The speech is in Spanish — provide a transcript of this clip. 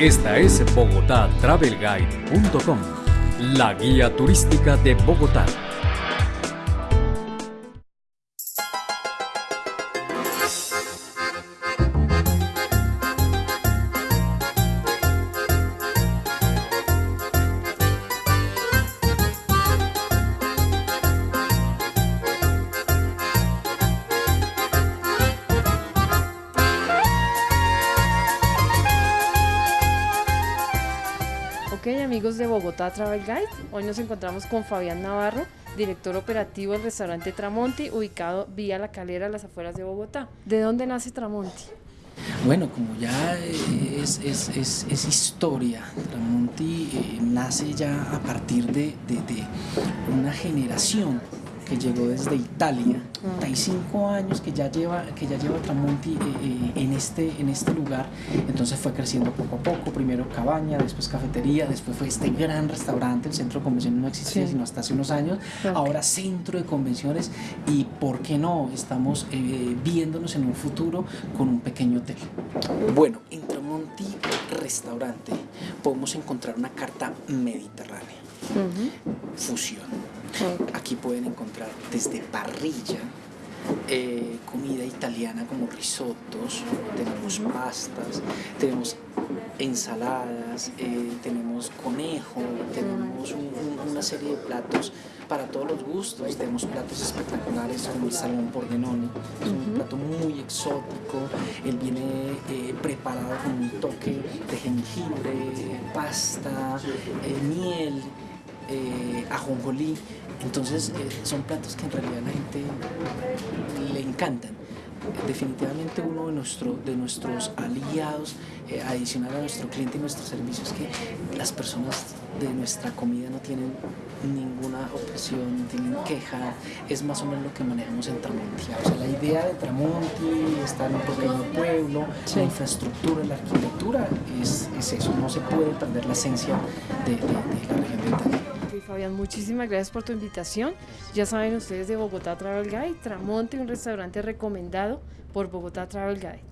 Esta es bogotatravelguide.com, la guía turística de Bogotá. Ok amigos de Bogotá Travel Guide, hoy nos encontramos con Fabián Navarro, director operativo del restaurante Tramonti, ubicado vía La Calera, a las afueras de Bogotá. ¿De dónde nace Tramonti? Bueno, como ya es, historia, Tramonti eh, nace ya a partir de una generación que llegó desde Italia, 35 años que ya lleva, que ya lleva Tramonti eh, eh, en, este, en este lugar, entonces fue creciendo poco a poco, primero cabaña, después cafetería, después fue este gran restaurante, el centro de convenciones no existía Sí. sino hasta hace unos años, Ok. ahora centro de convenciones y por qué no, estamos eh, viéndonos en un futuro con un pequeño hotel. Bueno, en Tramonti Restaurante podemos encontrar una carta mediterránea, fusión. Aquí pueden encontrar desde parrilla, eh, comida italiana como risottos, tenemos pastas, tenemos ensaladas, eh, tenemos conejo, tenemos un- un- una serie de platos para todos los gustos. Tenemos platos espectaculares como el salmón pordenone, es un plato muy exótico. Él viene eh, preparado con un toque de jengibre, pasta, miel eh, ajonjolí. Entonces eh, son platos que en realidad a la gente le encantan. Definitivamente uno de, nuestro, de nuestros aliados eh, adicional a nuestro cliente y nuestro servicio es que las personas de nuestra comida no tienen ninguna objeción, no tienen queja, es más o menos lo que manejamos en Tramonti. O sea, la idea de Tramonti está en un pequeño pueblo, Sí. la infraestructura, la arquitectura es, es eso, no se puede perder la esencia de, de- de Fabián, muchísimas gracias por tu invitación. Ya saben ustedes de Bogotá Travel Guide, Tramonti, un restaurante recomendado por Bogotá Travel Guide.